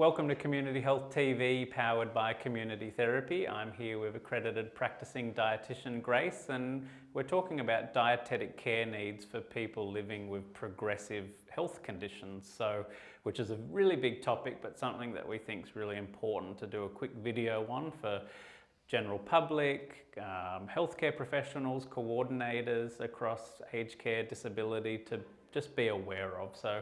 welcome to Community Health TV powered by Community Therapy. I'm here with accredited practicing dietitian Grace and we're talking about dietetic care needs for people living with progressive health conditions. So, which is a really big topic but something that we think is really important to do a quick video on for general public, um, healthcare professionals, coordinators across aged care, disability to just be aware of. So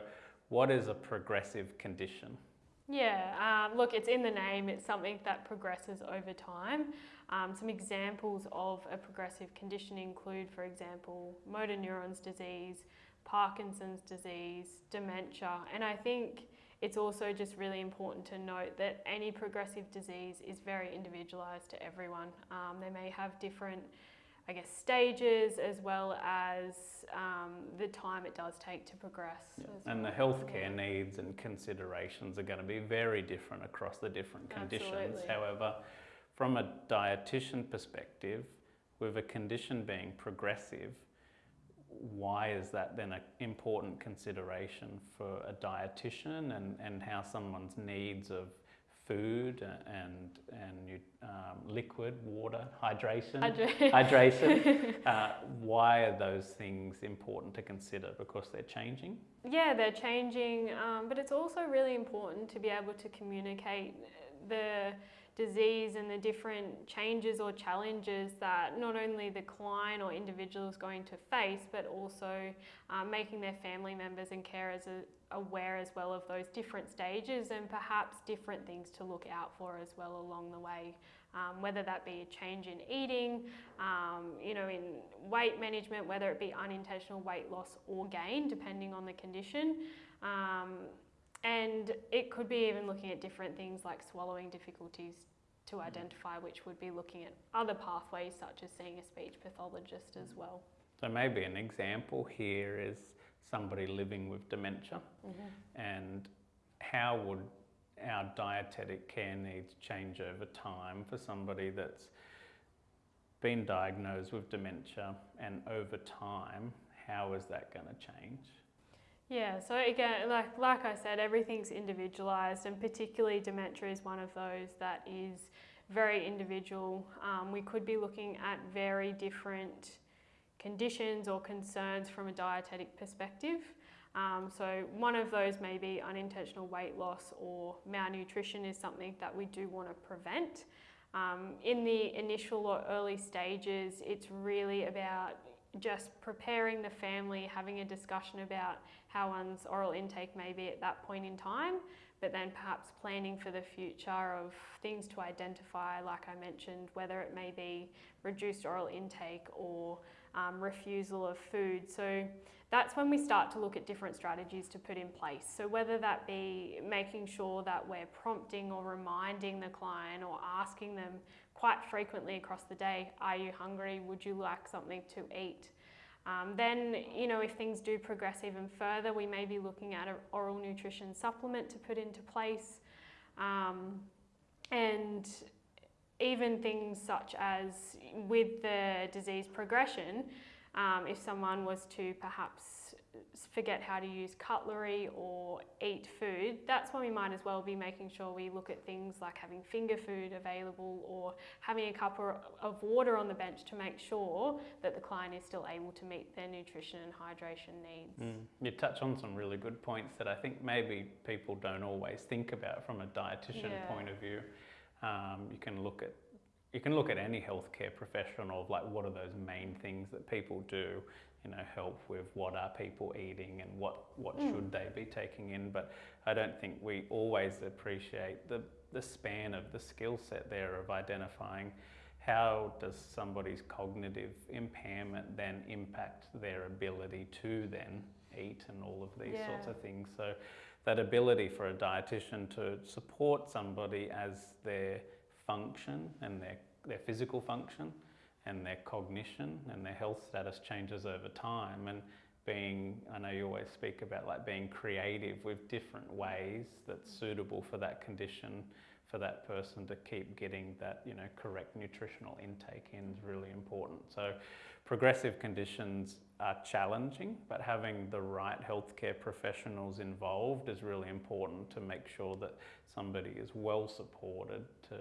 what is a progressive condition? Yeah, um, look, it's in the name. It's something that progresses over time. Um, some examples of a progressive condition include, for example, motor neurons disease, Parkinson's disease, dementia, and I think it's also just really important to note that any progressive disease is very individualised to everyone. Um, they may have different I guess, stages as well as um, the time it does take to progress. Yeah. And well. the healthcare needs and considerations are going to be very different across the different conditions. Absolutely. However, from a dietitian perspective, with a condition being progressive, why is that then an important consideration for a dietitian and, and how someone's needs of food and and um, liquid water hydration. Hydration. Uh, why are those things important to consider? Because they're changing? Yeah they're changing um, but it's also really important to be able to communicate the disease and the different changes or challenges that not only the client or individual is going to face, but also um, making their family members and carers aware as well of those different stages and perhaps different things to look out for as well along the way. Um, whether that be a change in eating, um, you know, in weight management, whether it be unintentional weight loss or gain, depending on the condition. And it could be even looking at different things like swallowing difficulties to identify, which would be looking at other pathways such as seeing a speech pathologist as well. So maybe an example here is somebody living with dementia mm -hmm. and how would our dietetic care needs change over time for somebody that's been diagnosed with dementia and over time, how is that going to change? Yeah, so again, like, like I said, everything's individualised and particularly dementia is one of those that is very individual. Um, we could be looking at very different conditions or concerns from a dietetic perspective. Um, so one of those may be unintentional weight loss or malnutrition is something that we do want to prevent. Um, in the initial or early stages, it's really about just preparing the family, having a discussion about how one's oral intake may be at that point in time, but then perhaps planning for the future of things to identify, like I mentioned, whether it may be reduced oral intake or um, refusal of food. So that's when we start to look at different strategies to put in place. So whether that be making sure that we're prompting or reminding the client or asking them quite frequently across the day, are you hungry? Would you like something to eat? Um, then, you know, if things do progress even further, we may be looking at an oral nutrition supplement to put into place. Um, and even things such as with the disease progression, um, if someone was to perhaps forget how to use cutlery or eat food, that's when we might as well be making sure we look at things like having finger food available or having a cup of water on the bench to make sure that the client is still able to meet their nutrition and hydration needs. Mm. You touch on some really good points that I think maybe people don't always think about from a dietitian yeah. point of view. Um, you can look at you can look at any healthcare professional of like what are those main things that people do you know help with what are people eating and what what mm. should they be taking in but I don't think we always appreciate the the span of the skill set there of identifying how does somebody's cognitive impairment then impact their ability to then eat and all of these yeah. sorts of things so that ability for a dietitian to support somebody as their function and their, their physical function and their cognition and their health status changes over time and being, I know you always speak about like being creative with different ways that's suitable for that condition for that person to keep getting that you know correct nutritional intake in is really important. So progressive conditions are challenging, but having the right healthcare professionals involved is really important to make sure that somebody is well supported to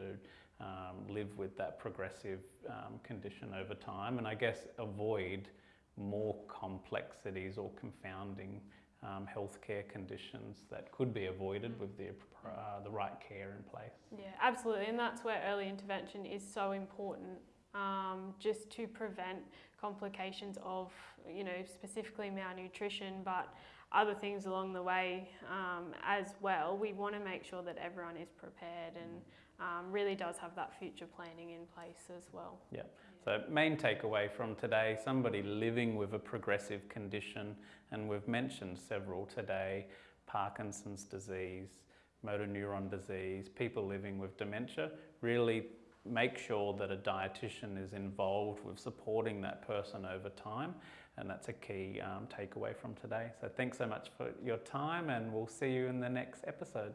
um, live with that progressive um, condition over time and I guess avoid more complexities or confounding um, healthcare conditions that could be avoided with the, uh, the right care in place. Yeah, absolutely, and that's where early intervention is so important, um, just to prevent complications of, you know, specifically malnutrition, but other things along the way um, as well. We want to make sure that everyone is prepared and um, really does have that future planning in place as well. Yeah. So main takeaway from today, somebody living with a progressive condition, and we've mentioned several today, Parkinson's disease, motor neuron disease, people living with dementia, really make sure that a dietitian is involved with supporting that person over time and that's a key um, takeaway from today. So thanks so much for your time and we'll see you in the next episode.